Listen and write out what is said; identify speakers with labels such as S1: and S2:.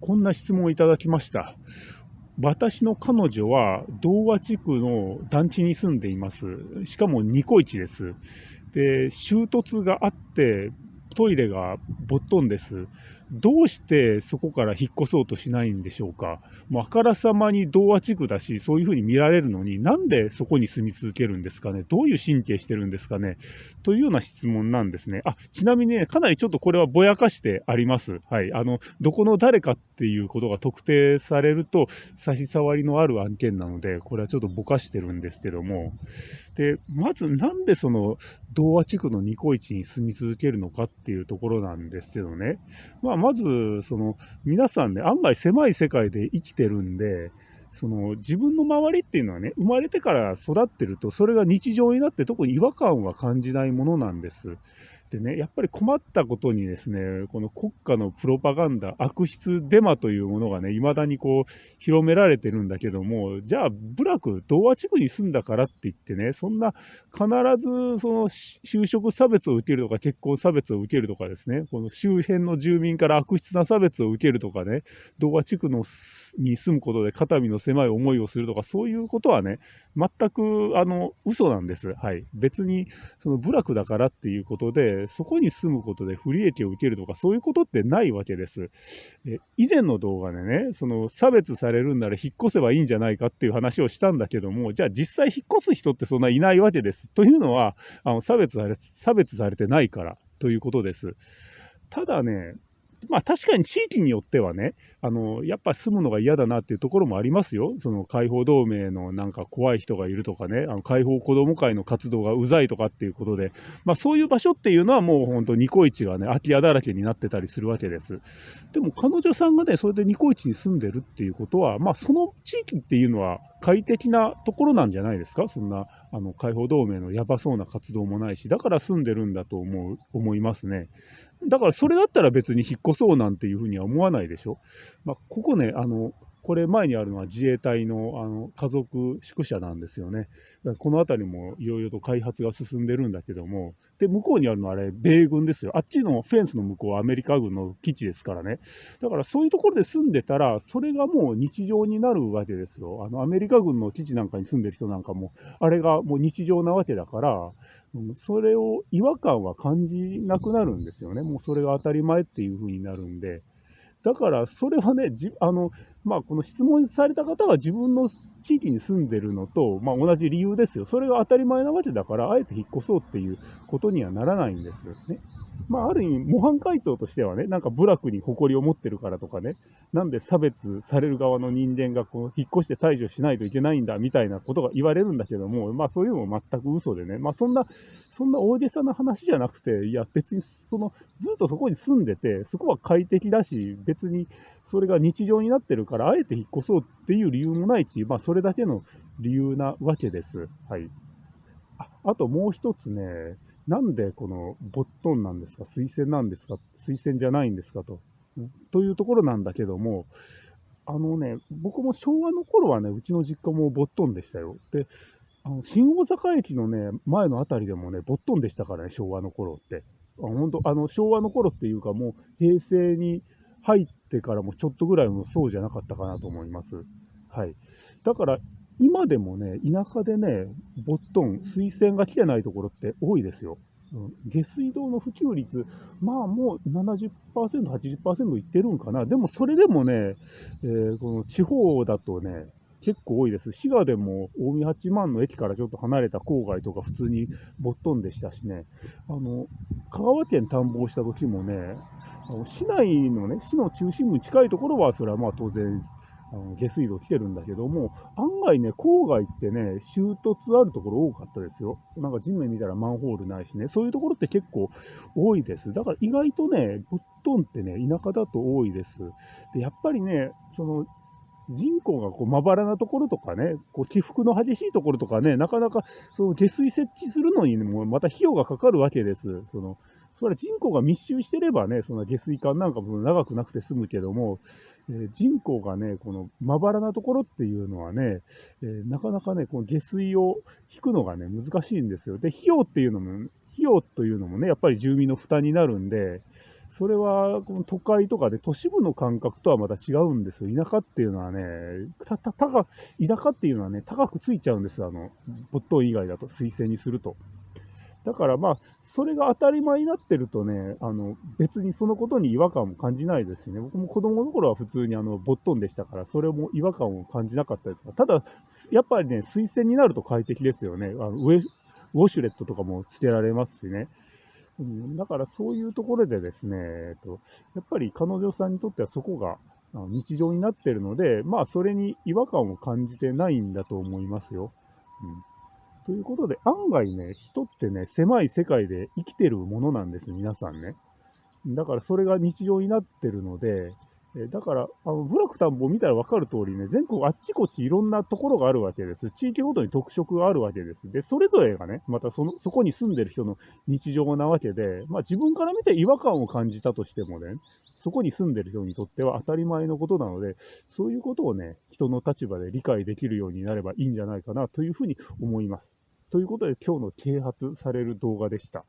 S1: こんな質問をいただきました。私の彼女は童話地区の団地に住んでいます。しかもニコイチです。で、衝突があって、トイレがぼっとんです。どうしてそこから引っ越そうとしないんでしょうか。もうあからさまに童話地区だし、そういうふうに見られるのに、なんでそこに住み続けるんですかね。どういう神経してるんですかね。というような質問なんですね。あ、ちなみにね、かなりちょっとこれはぼやかしてあります。はい。あの、どこの誰かっていうことが特定されると、差し障りのある案件なので、これはちょっとぼかしてるんですけども。で、まずなんでその童話地区のニコイチに住み続けるのかってていうところなんですけどね。まあまず、その、皆さんね、案外狭い世界で生きてるんで、その自分の周りっていうのはね、生まれてから育ってると、それが日常になって特に違和感は感じないものなんです。でね、やっぱり困ったことにですね、この国家のプロパガンダ、悪質デマというものがね、未だにこう、広められてるんだけども、じゃあ、部落、童話地区に住んだからって言ってね、そんな必ずその就職差別を受けるとか、結婚差別を受けるとかですね、この周辺の住民から悪質な差別を受けるとかね、童話地区のに住むことで肩身の狭い思いをするとか、そういうことはね、全く、あの、嘘なんです。はい。別に、その部落だからっていうことで、そこに住むことで不利益を受けるとか、そういうことってないわけです。え以前の動画でね、その差別されるんなら引っ越せばいいんじゃないかっていう話をしたんだけども、じゃあ実際引っ越す人ってそんないないわけです。というのは、あの差別され差別されてないからということです。ただね、まあ確かに地域によってはね、あの、やっぱ住むのが嫌だなっていうところもありますよ。その解放同盟のなんか怖い人がいるとかね、あの解放子ども会の活動がうざいとかっていうことで、まあそういう場所っていうのはもう本当ニコイチがね、空き家だらけになってたりするわけです。でも彼女さんがね、それでニコイチに住んでるっていうことは、まあその地域っていうのは快適なところなんじゃないですか？そんな、あの、解放同盟のやばそうな活動もないし、だから住んでるんだと思う、思いますね。だからそれだったら別に引っ越そうなんていうふうには思わないでしょ？まあ、ここね、あの、これ前にあるのは自衛隊のあの家族宿舎なんですよね。この辺りもいろいろと開発が進んでるんだけども、で、向こうにあるのはあれ、米軍ですよ。あっちのフェンスの向こうはアメリカ軍の基地ですからね。だからそういうところで住んでたら、それがもう日常になるわけですよ。あの、アメリカ軍の基地なんかに住んでる人なんかも、あれがもう日常なわけだから、それを違和感は感じなくなるんですよね。もうそれが当たり前っていう風になるんで。だから、それはね、じあの、まあ、この質問された方は自分の地域に住んでるのと、まあ、同じ理由ですよ。それが当たり前なわけだから、あえて引っ越そうっていうことにはならないんですよね。まあ、ある意味、模範解答としてはね、なんか部落に誇りを持ってるからとかね、なんで差別される側の人間がこう引っ越して退場しないといけないんだみたいなことが言われるんだけども、まあそういうのも全く嘘でね、まあそんな、そんな大げさな話じゃなくて、いや別にその、ずっとそこに住んでて、そこは快適だし、別にそれが日常になってるから、からあえて引っ越そうっていう理由もないっていう、まあそれだけの理由なわけです。はい。ああともう一つね、なんでこのボットンなんですか、推薦なんですか、推薦じゃないんですかと、というところなんだけども、あのね、僕も昭和の頃はね、うちの実家もボットンでしたよ。で、あの新大阪駅のね、前の辺りでもね、ボットンでしたからね、昭和の頃って。あ本当あの昭和の頃っていうか、もう平成に入ってからもちょっとぐらいもそうじゃなかったかなと思います。はい。だから、今でもね、田舎でね、ボットン、水栓が来てないところって多いですよ。うん、下水道の普及率、まあもう70%、80%いってるんかな。でもそれでもね、えー、この地方だとね、結構多いです。滋賀でも近江八幡の駅からちょっと離れた郊外とか普通にボットンでしたしね、あの、香川県探訪した時もね、あの市内のね、市の中心部に近いところはそれはまあ当然あの下水道来てるんだけども、案外ね、郊外ってね、衝突あるところ多かったですよ。なんか地面見たらマンホールないしね、そういうところって結構多いです。だから意外とね、ぶっ飛んってね、田舎だと多いです。で、やっぱりね、その、人口がこうまばらなところとかね、こう起伏の激しいところとかね、なかなかその下水設置するのにもまた費用がかかるわけです。そのそれは人口が密集してればね、その下水管なんかも長くなくて済むけども、えー、人口がね、このまばらなところっていうのはね、えー、なかなかね、この下水を引くのがね、難しいんですよ。で、費用っていうのも、費用というのもね、やっぱり住民の負担になるんで、それはこの都会とかで都市部の感覚とはまた違うんですよ。田舎っていうのはね、た、た、田舎っていうのはね、高くついちゃうんですよ。あの、没頭以外だと、推薦にすると。だからまあ、それが当たり前になってるとね、あの、別にそのことに違和感も感じないですしね、僕も子供の頃は普通にあの、ボットンでしたから、それも違和感を感じなかったですが、ただ、やっぱりね、推薦になると快適ですよね。あのウェウォシュレットとかもつけられますしね。うん、だからそういうところでですね、えっと、やっぱり彼女さんにとってはそこが日常になってるので、まあそれに違和感を感じてないんだと思いますよ。うんということで、案外ね、人ってね、狭い世界で生きてるものなんです、皆さんね。だからそれが日常になってるので、えだから、あの、部落田んぼ見たら分かる通りね、全国あっちこっちいろんなところがあるわけです。地域ごとに特色があるわけです。で、それぞれがね、またその、そこに住んでる人の日常なわけで、まあ自分から見て違和感を感じたとしてもね、そこに住んでる人にとっては当たり前のことなので、そういうことをね、人の立場で理解できるようになればいいんじゃないかなというふうに思います。ということで今日の啓発される動画でした。